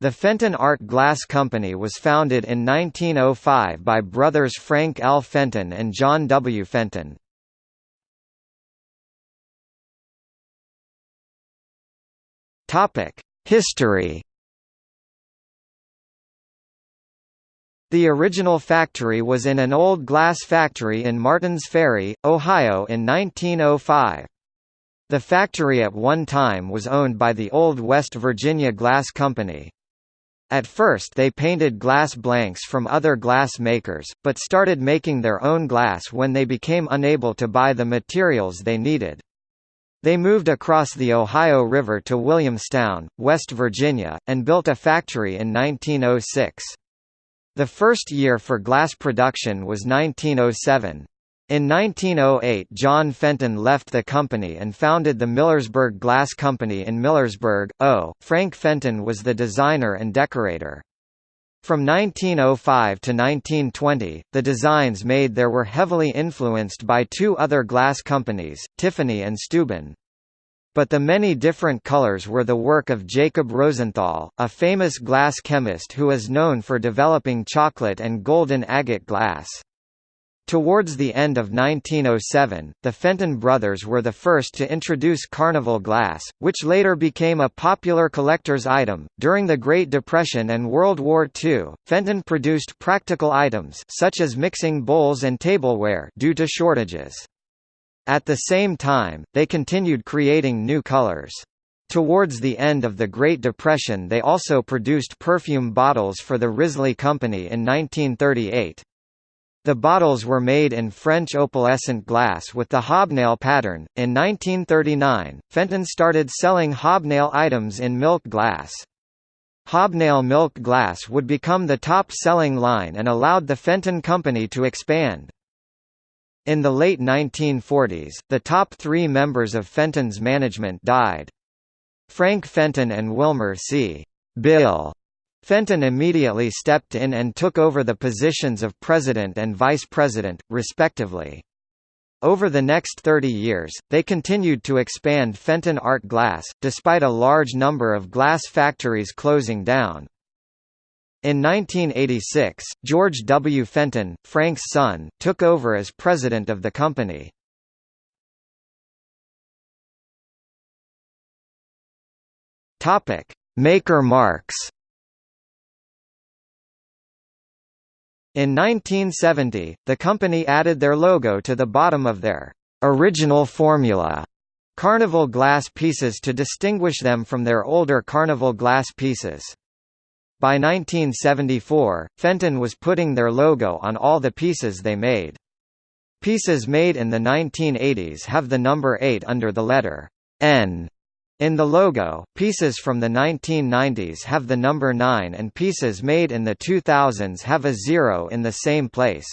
The Fenton Art Glass Company was founded in 1905 by brothers Frank L. Fenton and John W. Fenton. History The original factory was in an old glass factory in Martins Ferry, Ohio in 1905. The factory at one time was owned by the Old West Virginia Glass Company. At first they painted glass blanks from other glass makers, but started making their own glass when they became unable to buy the materials they needed. They moved across the Ohio River to Williamstown, West Virginia, and built a factory in 1906. The first year for glass production was 1907. In 1908 John Fenton left the company and founded the Millersburg Glass Company in Millersburg, O. Frank Fenton was the designer and decorator. From 1905 to 1920, the designs made there were heavily influenced by two other glass companies, Tiffany and Steuben. But the many different colors were the work of Jacob Rosenthal, a famous glass chemist who is known for developing chocolate and golden agate glass. Towards the end of 1907, the Fenton brothers were the first to introduce carnival glass, which later became a popular collector's item. During the Great Depression and World War II, Fenton produced practical items such as mixing bowls and tableware due to shortages. At the same time, they continued creating new colors. Towards the end of the Great Depression they also produced perfume bottles for the Wrisley Company in 1938. The bottles were made in French opalescent glass with the hobnail pattern. In 1939, Fenton started selling hobnail items in milk glass. Hobnail milk glass would become the top-selling line and allowed the Fenton Company to expand. In the late 1940s, the top three members of Fenton's management died. Frank Fenton and Wilmer C. Bill Fenton immediately stepped in and took over the positions of president and vice president, respectively. Over the next 30 years, they continued to expand Fenton Art Glass, despite a large number of glass factories closing down. In 1986, George W. Fenton, Frank's son, took over as president of the company. Maker marks In 1970, the company added their logo to the bottom of their original formula Carnival glass pieces to distinguish them from their older Carnival glass pieces. By 1974, Fenton was putting their logo on all the pieces they made. Pieces made in the 1980s have the number 8 under the letter N in the logo, pieces from the 1990s have the number 9 and pieces made in the 2000s have a zero in the same place.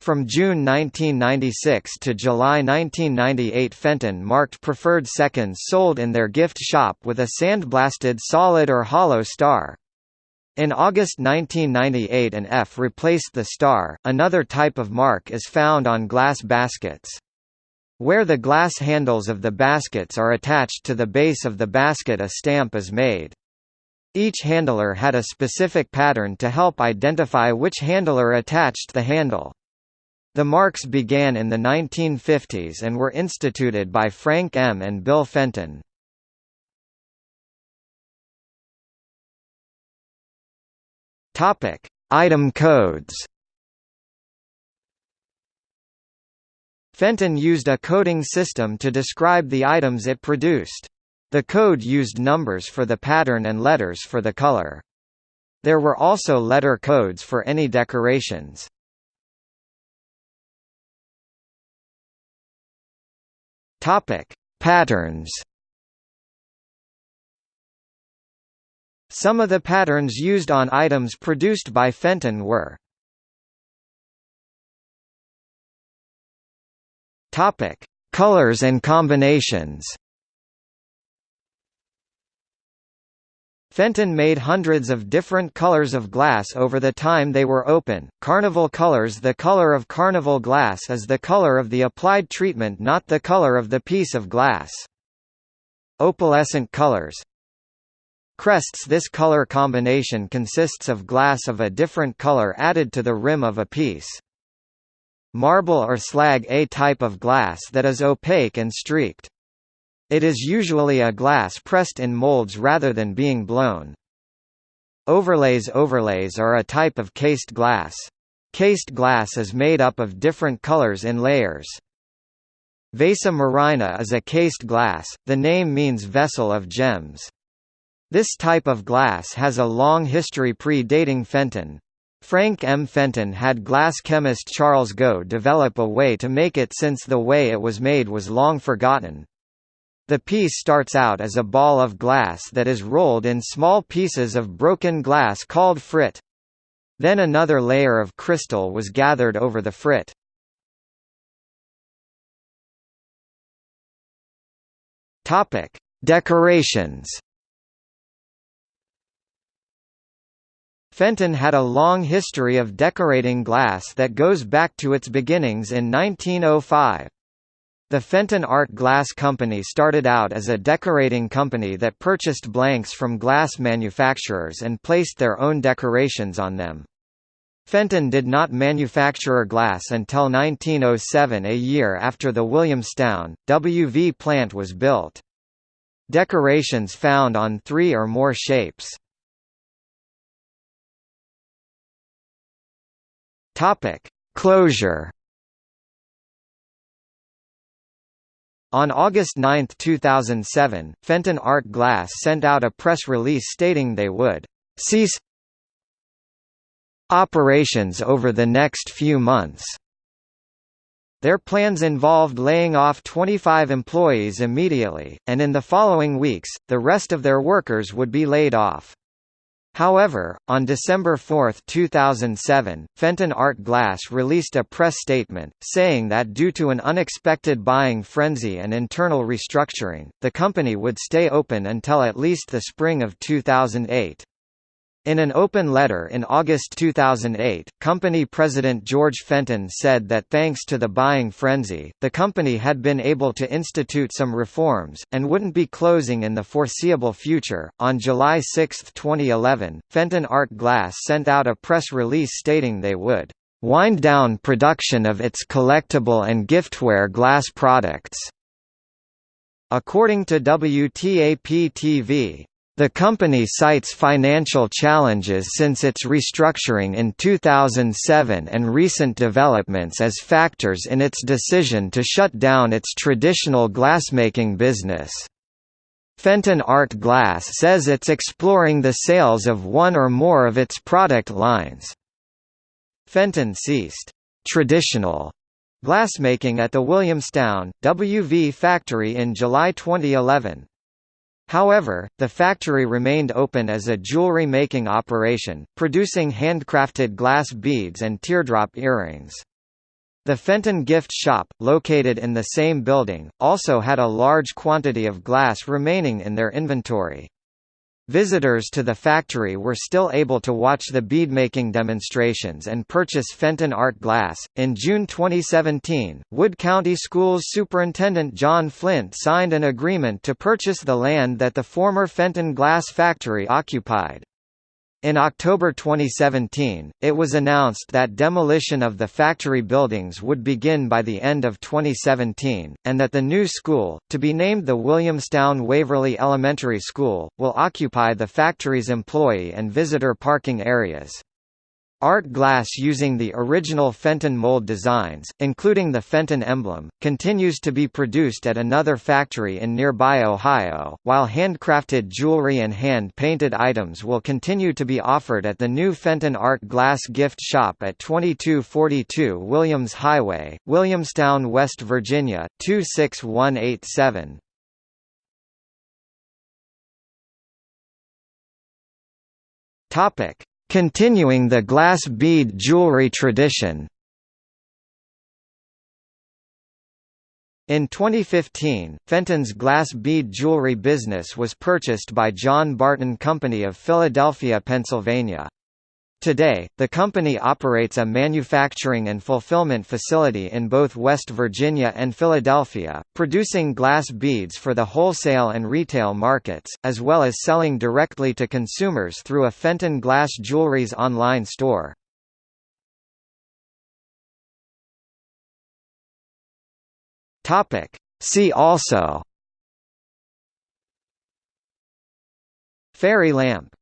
From June 1996 to July 1998 Fenton marked preferred seconds sold in their gift shop with a sandblasted solid or hollow star. In August 1998 an F replaced the star, another type of mark is found on glass baskets. Where the glass handles of the baskets are attached to the base of the basket a stamp is made. Each handler had a specific pattern to help identify which handler attached the handle. The marks began in the 1950s and were instituted by Frank M. and Bill Fenton. Item codes Fenton used a coding system to describe the items it produced. The code used numbers for the pattern and letters for the color. There were also letter codes for any decorations. Topic: Patterns. Some of the patterns used on items produced by Fenton were Topic: Colors and combinations. Fenton made hundreds of different colors of glass over the time they were open. Carnival colors The color of carnival glass is the color of the applied treatment not the color of the piece of glass. Opalescent colors Crests This color combination consists of glass of a different color added to the rim of a piece. Marble or slag A type of glass that is opaque and streaked. It is usually a glass pressed in molds rather than being blown. Overlays Overlays are a type of cased glass. Cased glass is made up of different colors in layers. Vasa Murrhina is a cased glass, the name means vessel of gems. This type of glass has a long history pre-dating Fenton. Frank M. Fenton had glass chemist Charles Goe develop a way to make it since the way it was made was long forgotten. The piece starts out as a ball of glass that is rolled in small pieces of broken glass called frit. Then another layer of crystal was gathered over the frit. Decorations. Fenton had a long history of decorating glass that goes back to its beginnings in 1905. The Fenton Art Glass Company started out as a decorating company that purchased blanks from glass manufacturers and placed their own decorations on them. Fenton did not manufacture glass until 1907 a year after the Williamstown, WV plant was built. Decorations found on three or more shapes. Closure On August 9, 2007, Fenton Art Glass sent out a press release stating they would cease operations over the next few months. Their plans involved laying off 25 employees immediately, and in the following weeks, the rest of their workers would be laid off. However, on December 4, 2007, Fenton Art Glass released a press statement, saying that due to an unexpected buying frenzy and internal restructuring, the company would stay open until at least the spring of 2008. In an open letter in August 2008, company president George Fenton said that thanks to the buying frenzy, the company had been able to institute some reforms, and wouldn't be closing in the foreseeable future. On July 6, 2011, Fenton Art Glass sent out a press release stating they would wind down production of its collectible and giftware glass products. According to WTAP-TV, the company cites financial challenges since its restructuring in 2007 and recent developments as factors in its decision to shut down its traditional glassmaking business. Fenton Art Glass says it's exploring the sales of one or more of its product lines. Fenton ceased traditional glassmaking at the Williamstown, WV factory in July 2011. However, the factory remained open as a jewelry-making operation, producing handcrafted glass beads and teardrop earrings. The Fenton gift shop, located in the same building, also had a large quantity of glass remaining in their inventory. Visitors to the factory were still able to watch the beadmaking demonstrations and purchase Fenton art glass. In June 2017, Wood County Schools Superintendent John Flint signed an agreement to purchase the land that the former Fenton glass factory occupied. In October 2017, it was announced that demolition of the factory buildings would begin by the end of 2017, and that the new school, to be named the Williamstown Waverly Elementary School, will occupy the factory's employee and visitor parking areas. Art glass using the original Fenton mold designs, including the Fenton emblem, continues to be produced at another factory in nearby Ohio, while handcrafted jewelry and hand-painted items will continue to be offered at the new Fenton Art Glass gift shop at 2242 Williams Highway, Williamstown, West Virginia, 26187. Topic Continuing the glass bead jewelry tradition In 2015, Fenton's glass bead jewelry business was purchased by John Barton Company of Philadelphia, Pennsylvania. Today, the company operates a manufacturing and fulfillment facility in both West Virginia and Philadelphia, producing glass beads for the wholesale and retail markets, as well as selling directly to consumers through a Fenton Glass Jewelry's online store. See also. Fairy lamp